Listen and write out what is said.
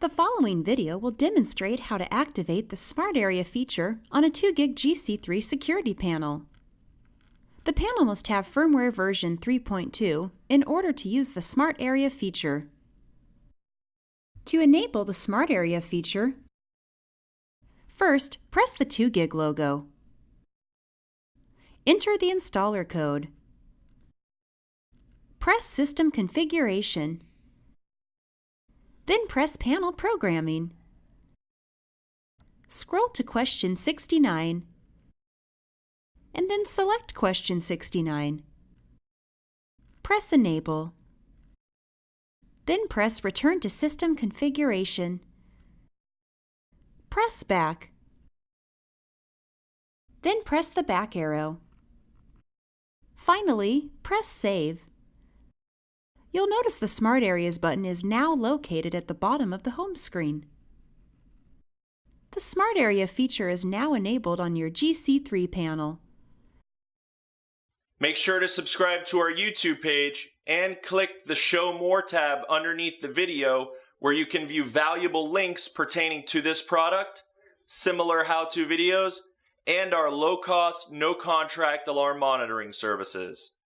The following video will demonstrate how to activate the Smart Area feature on a 2GIG GC3 security panel. The panel must have firmware version 3.2 in order to use the Smart Area feature. To enable the Smart Area feature, first press the 2GIG logo. Enter the installer code. Press System Configuration then press Panel Programming. Scroll to question 69 and then select question 69. Press Enable. Then press Return to System Configuration. Press Back. Then press the back arrow. Finally, press Save. You'll notice the Smart Areas button is now located at the bottom of the home screen. The Smart Area feature is now enabled on your GC3 panel. Make sure to subscribe to our YouTube page and click the Show More tab underneath the video where you can view valuable links pertaining to this product, similar how-to videos, and our low-cost, no-contract alarm monitoring services.